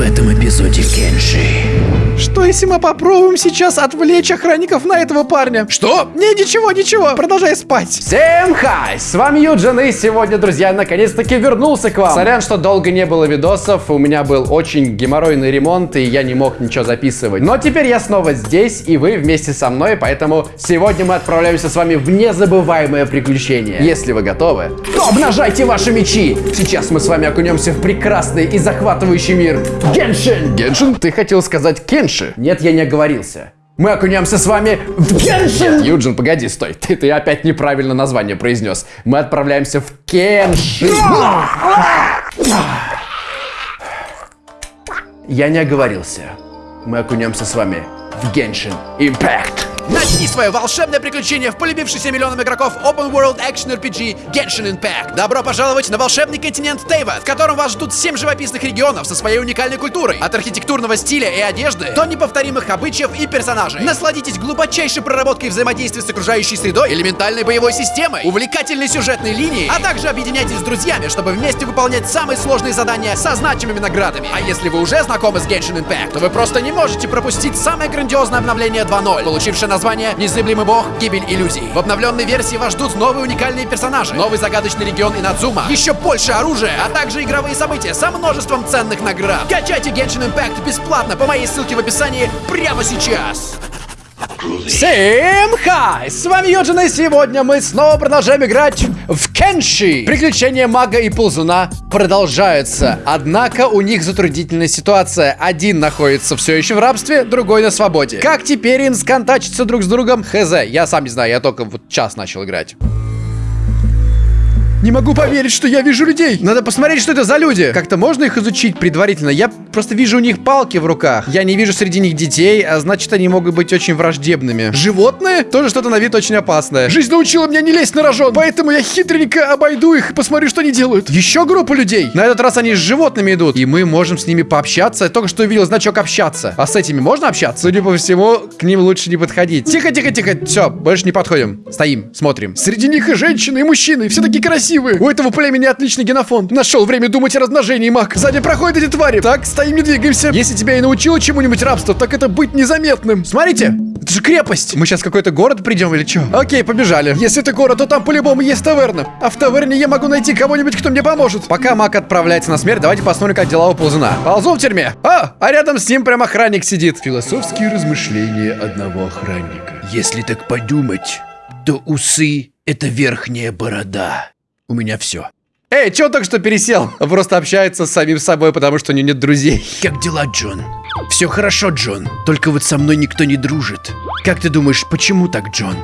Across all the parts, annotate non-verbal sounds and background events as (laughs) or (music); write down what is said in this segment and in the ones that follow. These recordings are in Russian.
в этом эпизоде Кенши. Что если мы попробуем сейчас отвлечь охранников на этого парня? Что? Не, ничего, ничего, продолжай спать. Всем хай! С вами Юджин, и сегодня, друзья, наконец-таки вернулся к вам. Сорян, что долго не было видосов, у меня был очень геморройный ремонт, и я не мог ничего записывать. Но теперь я снова здесь, и вы вместе со мной, поэтому сегодня мы отправляемся с вами в незабываемое приключение. Если вы готовы, то обнажайте ваши мечи! Сейчас мы с вами окунемся в прекрасный и захватывающий мир Геншин! Геншин? Ты хотел сказать Кенши? Нет, я не оговорился. Мы окунемся с вами в Геншин! Юджин, погоди, стой. Ты, ты опять неправильно название произнес. Мы отправляемся в Кеншин. Я не оговорился. Мы окунемся с вами в Геншин Impact. Начни свое волшебное приключение в полюбившийся миллионам игроков Open World Action RPG Genshin Impact. Добро пожаловать на волшебный континент Тейва, в котором вас ждут 7 живописных регионов со своей уникальной культурой. От архитектурного стиля и одежды до неповторимых обычаев и персонажей. Насладитесь глубочайшей проработкой взаимодействия с окружающей средой, элементальной боевой системой, увлекательной сюжетной линией, а также объединяйтесь с друзьями, чтобы вместе выполнять самые сложные задания со значимыми наградами. А если вы уже знакомы с Genshin Impact, то вы просто не можете пропустить самое грандиозное обновление 2.0, получившее название «Незыблемый бог. Гибель иллюзий». В обновленной версии вас ждут новые уникальные персонажи, новый загадочный регион Инадзума, еще больше оружия, а также игровые события со множеством ценных наград. Качайте Genshin Impact бесплатно по моей ссылке в описании прямо сейчас. Всем хай! С вами Юджин, и сегодня мы снова продолжаем играть в Кенши. Приключения мага и ползуна продолжаются. Однако у них затруднительная ситуация. Один находится все еще в рабстве, другой на свободе. Как теперь им сконтачиться друг с другом? Хз, я сам не знаю, я только вот час начал играть. Не могу поверить, что я вижу людей. Надо посмотреть, что это за люди. Как-то можно их изучить предварительно? Я просто вижу у них палки в руках. Я не вижу среди них детей, а значит, они могут быть очень враждебными. Животные? Тоже что-то на вид очень опасное. Жизнь научила меня не лезть на рожон, поэтому я хитренько обойду их и посмотрю, что они делают. Еще группа людей. На этот раз они с животными идут, и мы можем с ними пообщаться. Я только что увидел значок общаться. А с этими можно общаться? Судя по всему, к ним лучше не подходить. Тихо, тихо, тихо. Все, больше не подходим. Стоим, смотрим. Среди них и женщины, и мужчины, все такие красивые. У этого племени отличный генофонд. Нашел время думать о размножении, маг. Сзади проходят эти твари. Так, стоим, не двигаемся. Если тебя и научило чему-нибудь рабство, так это быть незаметным. Смотрите, это же крепость. Мы сейчас в какой-то город придем или что? Окей, побежали. Если это город, то там по-любому есть таверна. А в таверне я могу найти кого-нибудь, кто мне поможет. Пока маг отправляется на смерть, давайте посмотрим, как дела у ползуна. Ползун в тюрьме. А, а рядом с ним прям охранник сидит. Философские размышления одного охранника. Если так подумать, то усы — это верхняя борода. У меня все. Эй, чё только что пересел? Просто общается с самим собой, потому что у него нет друзей. Как дела, Джон? Все хорошо, Джон. Только вот со мной никто не дружит. Как ты думаешь, почему так, Джон?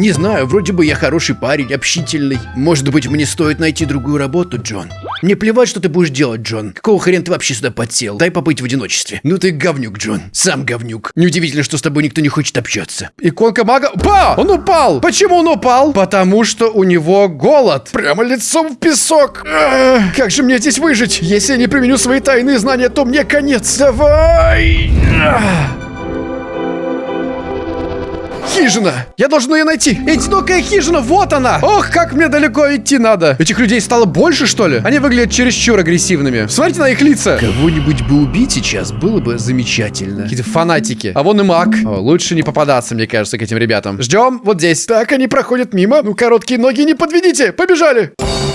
Не знаю, вроде бы я хороший парень, общительный. Может быть, мне стоит найти другую работу, Джон? Мне плевать, что ты будешь делать, Джон. Какого хрена ты вообще сюда подсел? Дай побыть в одиночестве. Ну ты говнюк, Джон. Сам говнюк. Неудивительно, что с тобой никто не хочет общаться. Иконка мага... Па! Он упал! Почему он упал? Потому что у него голод. Прямо лицом в песок. Эх, как же мне здесь выжить? Если я не применю свои тайные знания, то мне конец. Давай! Эх. Хижина! Я должен ее найти! Одинокая хижина, вот она! Ох, как мне далеко идти надо! Этих людей стало больше, что ли? Они выглядят чересчур агрессивными. Смотрите на их лица! Кого-нибудь бы убить сейчас было бы замечательно. Какие-то фанатики. А вон и маг. О, лучше не попадаться, мне кажется, к этим ребятам. Ждем вот здесь. Так, они проходят мимо. Ну, короткие ноги не подведите! Побежали! Ты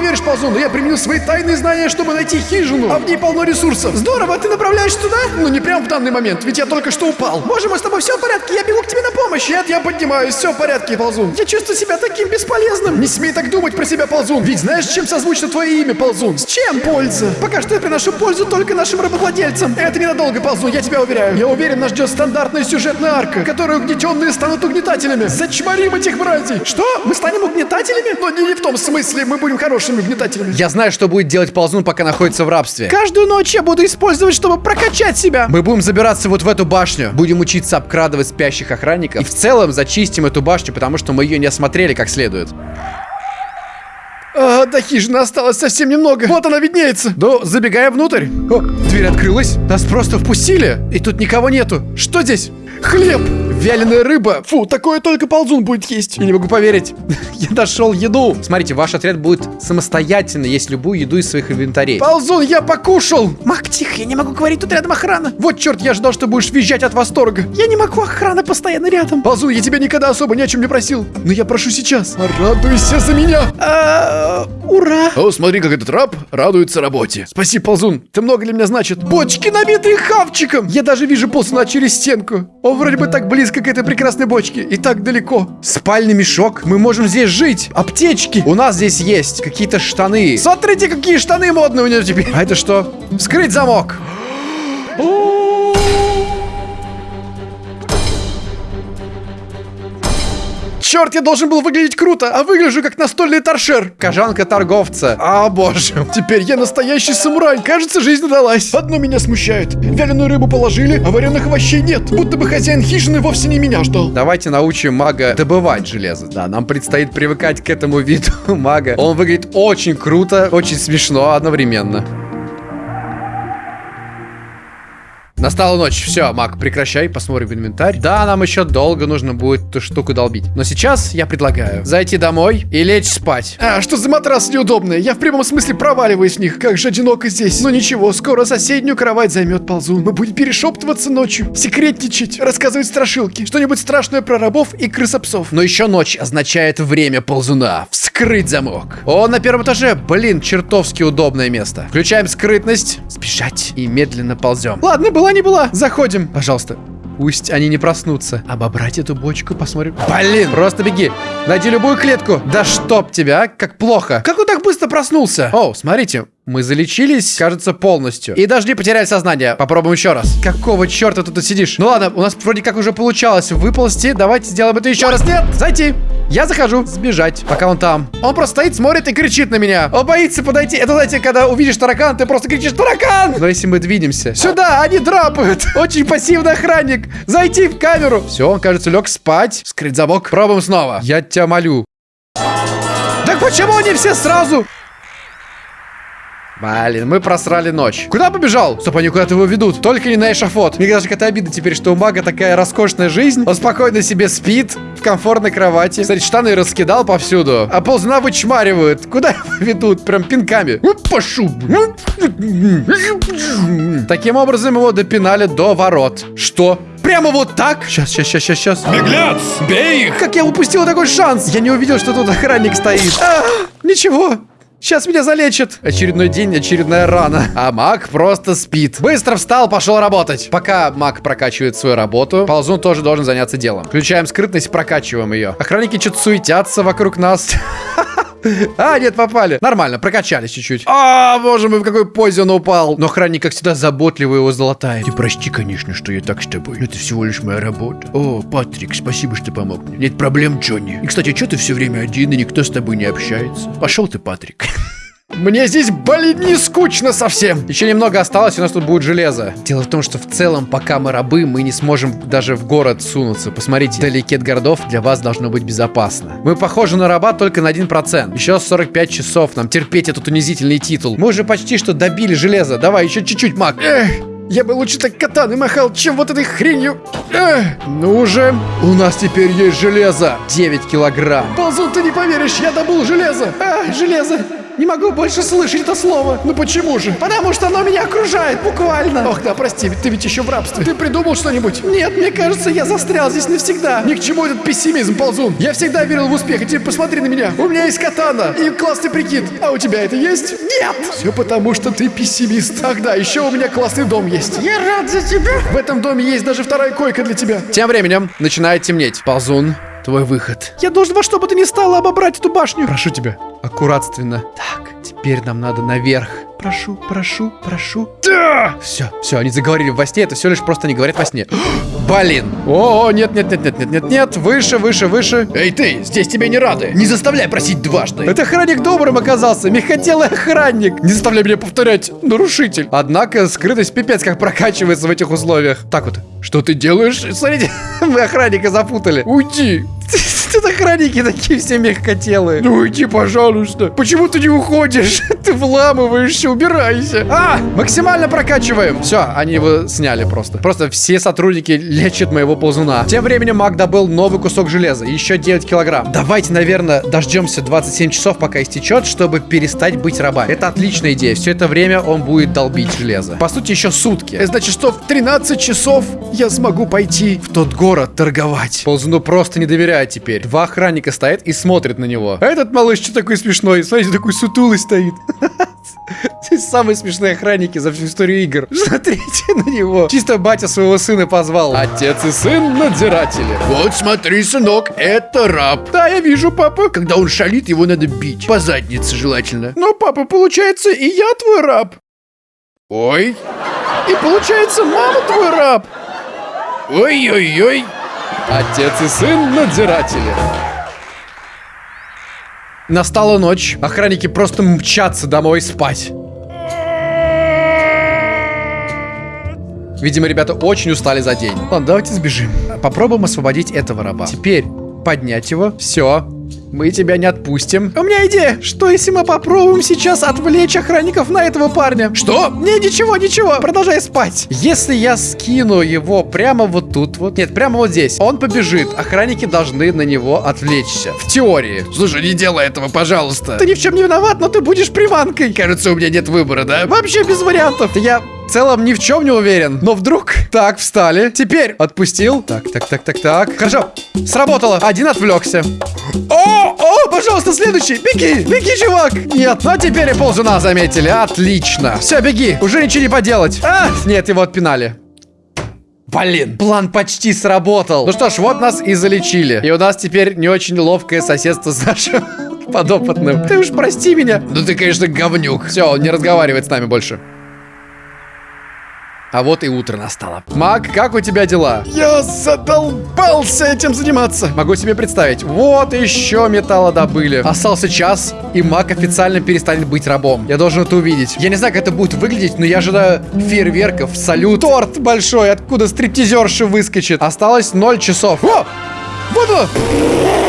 поверишь, Ползун, но я применил свои тайные знания, чтобы найти хижину. А в ней полно ресурсов. Здорово, ты направляешься туда? Ну, не прям в данный момент, ведь я только что упал. Боже мой, с тобой все в порядке, я бегу к тебе на помощь. Нет, я поднимаюсь, все в порядке, Ползун. Я чувствую себя таким бесполезным. Не смей так думать про себя, Ползун. Ведь знаешь, чем созвучно твое имя, Ползун? С чем? Польза. Пока что я приношу пользу только нашим работодельцам. Это ненадолго, Ползун, я тебя уверяю. Я уверен, нас ждет стандартная сюжетная арка, в которой угнетенные станут угнетателями. Зачморим этих братьев. Что? Мы станем угнетателями? Но не, не в том смысле, мы будем хорошими угнетателями. Я знаю, что будет делать Ползун, пока находится в рабстве. Каждую ночь я буду использовать, чтобы прокачать себя. Мы будем забираться вот в эту башню. Будем учиться обкрадывать спящих охранников. И в целом зачистим эту башню, потому что мы ее не осмотрели как следует. А, до хижины осталось совсем немного. Вот она виднеется. Ну, забегая внутрь. О, дверь открылась. Нас просто впустили. И тут никого нету. Что здесь? Хлеб. Вяленая рыба. Фу, такое только ползун будет есть. Я не могу поверить. (laughs) Я нашел еду. Смотрите, ваш отряд будет самостоятельно есть любую еду из своих инвентарей. Ползун, я покушал. Мак, тихо, я не могу говорить, тут рядом охрана. Вот черт, я ждал, что будешь визжать от восторга. Я не могу, охрана постоянно рядом. Ползун, я тебя никогда особо ни о чем не просил. Но я прошу сейчас. Радуйся за меня. Ура. О, смотри, как этот раб радуется работе. Спасибо, Ползун. Ты много для меня значит. Бочки, набитые хавчиком. Я даже вижу ползуна через стенку. Он вроде бы так близко к этой прекрасной бочке и так далеко. Спальный мешок. Мы можем здесь жить. Аптечки. У нас здесь есть какие-то штаны. Смотрите, какие штаны модные у него теперь. А это что? Вскрыть замок. Черт, я должен был выглядеть круто, а выгляжу как настольный торшер. Кожанка торговца. А, боже. Теперь я настоящий самурай. Кажется, жизнь удалась. Одно меня смущает. Вяленую рыбу положили, а вареных овощей нет. Будто бы хозяин хижины вовсе не меня ждал. Давайте научим мага добывать железо. Да, нам предстоит привыкать к этому (laughs) виду мага. Он выглядит очень круто, очень смешно одновременно. Настала ночь. Все, Мак, прекращай, посмотрим в инвентарь. Да, нам еще долго нужно будет эту штуку долбить. Но сейчас я предлагаю зайти домой и лечь спать. А, что за матрас неудобный? Я в прямом смысле проваливаюсь в них. Как же одиноко здесь. Но ничего, скоро соседнюю кровать займет ползун. Мы будем перешептываться ночью, секретничать, рассказывать страшилки. Что-нибудь страшное про рабов и крысопсов. Но еще ночь означает время ползуна. Вскрыть замок. О, на первом этаже. Блин, чертовски удобное место. Включаем скрытность. Сбежать. И медленно ползем. Ладно, была не была. Заходим. Пожалуйста. Пусть они не проснутся. Обобрать эту бочку, посмотрим. Блин, просто беги. Найди любую клетку. Да чтоб тебя, как плохо. Как он так быстро проснулся? О, смотрите, мы залечились, кажется, полностью. И даже не потеряли сознание. Попробуем еще раз. Какого черта ты тут сидишь? Ну ладно, у нас вроде как уже получалось выползти. Давайте сделаем это еще раз. Нет, зайти. Я захожу. Сбежать, пока он там. Он просто стоит, смотрит и кричит на меня. Он боится подойти. Это, знаете, когда увидишь таракан, ты просто кричишь «Таракан!» Но если мы двинемся... Сюда, они драпают. (laughs) Очень пассивный охранник. Зайти в камеру. Все, он, кажется, лег спать. Скрыть замок. Пробуем снова. Я тебя молю. Так почему они все сразу? Блин, мы просрали ночь. Куда побежал? Стоп, они куда-то его ведут. Только не на эшафот. Мне даже какая-то обида теперь, что у мага такая роскошная жизнь. Он спокойно себе спит в комфортной кровати. Кстати, штаны раскидал повсюду. А ползуна вычмаривают. Куда его ведут? Прям пинками. Уп, Пошу. Таким образом его допинали до ворот. Что? Прямо вот так? Сейчас, сейчас, сейчас, сейчас, сейчас. Беглец, бей их! Как я упустил такой шанс? Я не увидел, что тут охранник стоит. А, ничего. Сейчас меня залечат. Очередной день, очередная рана. А маг просто спит. Быстро встал, пошел работать. Пока маг прокачивает свою работу, ползун тоже должен заняться делом. Включаем скрытность, прокачиваем ее. Охранники что-то суетятся вокруг нас. (laughs) (laughs) А, нет, попали. Нормально, прокачались чуть-чуть. А, боже мой, в какой позе он упал. Но охранник, как всегда, заботливо его золотает. Ты прости, конечно, что я так с тобой. Но это всего лишь моя работа. О, Патрик, спасибо, что помог мне. Нет проблем, Джонни. И, кстати, что ты все время один, и никто с тобой не общается? Пошел ты, Патрик. (laughs) Мне здесь, блин, не скучно совсем. Еще немного осталось, у нас тут будет железо. Дело в том, что в целом, пока мы рабы, мы не сможем даже в город сунуться. Посмотрите, вдалеке от городов для вас должно быть безопасно. Мы похожи на раба только на 1%. Еще 45 часов нам терпеть этот унизительный титул. Мы уже почти что добили железо. Давай, еще чуть-чуть, маг. Эх. Я бы лучше так катаны махал, чем вот этой хренью. Эх, ну уже. У нас теперь есть железо. 9 килограмм. Ползун, ты не поверишь, я добыл железо. А, железо. Не могу больше слышать это слово. Ну почему же? Потому что оно меня окружает, буквально. Ох, да, прости, ты ведь еще в рабстве. Ты придумал что-нибудь? Нет, мне кажется, я застрял здесь навсегда. Ни к чему этот пессимизм, ползун. Я всегда верил в успех, и теперь посмотри на меня. У меня есть катана и классный прикид. А у тебя это есть? Нет. Все потому, что ты пессимист. Ах да, еще у меня классный дом есть. Я рад за тебя. В этом доме есть даже вторая койка для тебя. Тем временем начинает темнеть. Ползун, твой выход. Я должен во что бы то ни стало обобрать эту башню. Прошу тебя, аккуратственно. Так, теперь нам надо наверх. Прошу, прошу, прошу. Да! Все, все, они заговорили во сне, это все лишь просто они говорят во сне. (gasps) Блин. О, нет, нет, нет, нет, нет, нет, нет, выше, выше, выше. Эй ты, здесь тебе не рады. Не заставляй просить дважды. Это охранник добрым оказался, мягкотелый охранник. Не заставляй меня повторять, нарушитель. Однако скрытость пипец как прокачивается в этих условиях. Так вот, что ты делаешь? Смотрите, (laughs) мы охранника запутали. Уйди. (laughs) Охранники такие все мягкотелые. Ну иди, пожалуйста. Почему ты не уходишь? (laughs) Ты вламываешься, убирайся. А, максимально прокачиваем. Все, они его сняли просто. Просто все сотрудники лечат моего ползуна. Тем временем Мак добыл новый кусок железа. Еще 9 килограмм. Давайте, наверное, дождемся 27 часов, пока истечет, чтобы перестать быть рабами. Это отличная идея. Все это время он будет долбить железо. По сути, еще сутки. Значит, что в 13 часов я смогу пойти в тот город торговать. Ползуну просто не доверяет теперь. Два охранника стоят и смотрят на него. А этот малыш что такой смешной? Смотрите, такой сутулый стоит. (laughs) Здесь самые смешные охранники за всю историю игр. (laughs) Смотрите на него. Чисто батя своего сына позвал. Отец и сын надзиратели. Вот смотри, сынок, это раб. Да, я вижу, папа. Когда он шалит, его надо бить. По заднице желательно. Но, папа, получается, и я твой раб. Ой, И получается, мама твой раб. ой-ой-ой. Отец и сын надзиратели. Настала ночь. Охранники просто мчатся домой спать. Видимо, ребята очень устали за день. Ладно, давайте сбежим. Попробуем освободить этого раба. Теперь поднять его. Все. Мы тебя не отпустим. У меня идея. Что если мы попробуем сейчас отвлечь охранников на этого парня? Что? Не, ничего, ничего. Продолжай спать. Если я скину его прямо вот тут вот. Нет, прямо вот здесь. Он побежит. Охранники должны на него отвлечься. В теории. Слушай, не делай этого, пожалуйста. Ты ни в чем не виноват, но ты будешь приманкой. Кажется, у меня нет выбора, да? Вообще без вариантов. Я целом ни в чем не уверен. Но вдруг... Так, встали. Теперь отпустил. Так, так, так, так, так. Хорошо. Сработало. Один отвлекся. О, о, пожалуйста, следующий. Беги, беги, чувак. Нет, но теперь и ползуна заметили. Отлично. Все, беги. Уже ничего не поделать. А, нет, его отпинали. Блин, план почти сработал. Ну что ж, вот нас и залечили. И у нас теперь не очень ловкое соседство с нашим (laughs) подопытным. Ты уж прости меня. Ну ты, конечно, говнюк. Все, он не разговаривает с нами больше. А вот и утро настало. Мак, как у тебя дела? Я задолбался этим заниматься. Могу себе представить. Вот еще металла добыли. Остался час, и Мак официально перестанет быть рабом. Я должен это увидеть. Я не знаю, как это будет выглядеть, но я ожидаю фейерверков, салют, торт большой, откуда стриптизерша выскочит. Осталось 0 часов. О! Вот оно!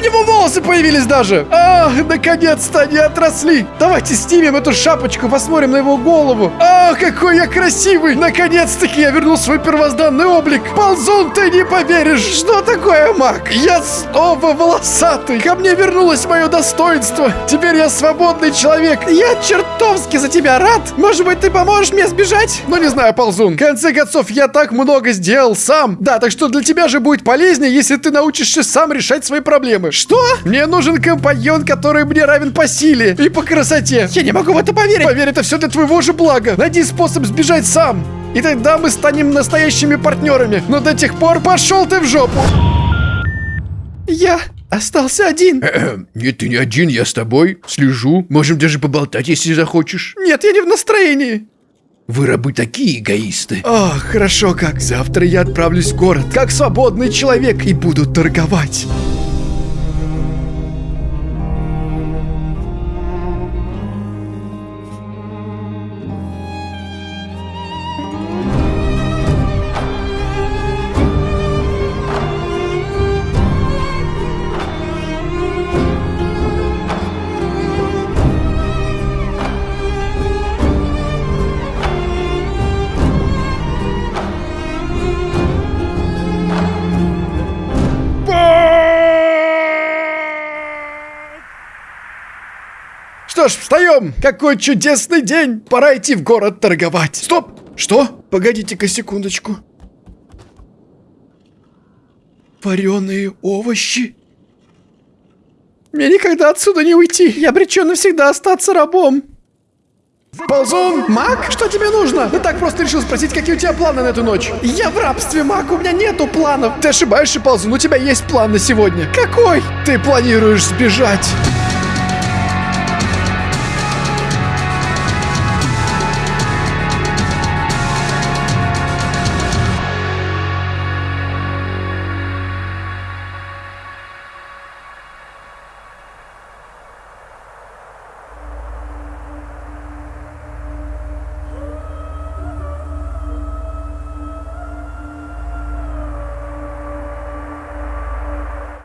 Него волосы появились даже! Ах, наконец-то они отросли! Давайте снимем эту шапочку, посмотрим на его голову. Ах, какой я красивый! Наконец-таки я вернул свой первозданный облик! Ползун, ты не поверишь! Что такое, маг? Я снова волосатый! Ко мне вернулось мое достоинство! Теперь я свободный человек! Я чертовски за тебя рад! Может быть, ты поможешь мне сбежать? Ну, не знаю, ползун. В конце концов, я так много сделал сам. Да, так что для тебя же будет полезнее, если ты научишься сам решать свои проблемы. Что? Мне нужен компаньон, который мне равен по силе и по красоте. Я не могу в это поверить. Поверь, это все для твоего же блага. Найди способ сбежать сам. И тогда мы станем настоящими партнерами. Но до тех пор пошел ты в жопу. Я остался один. Эм, Нет, ты не один, я с тобой. Слежу. Можем даже поболтать, если захочешь. Нет, я не в настроении. Вы рабы такие эгоисты. Ах, хорошо как. Завтра я отправлюсь в город, как свободный человек, и буду торговать. Ж, встаем! Какой чудесный день! Пора идти в город торговать. Стоп! Что? Погодите-ка секундочку. Вареные овощи? Мне никогда отсюда не уйти. Я обречен навсегда остаться рабом. Ползун! Мак? Что тебе нужно? Ты так просто решил спросить, какие у тебя планы на эту ночь. Я в рабстве, Мак, у меня нету планов. Ты ошибаешься, Ползун, у тебя есть план на сегодня. Какой? Ты планируешь сбежать.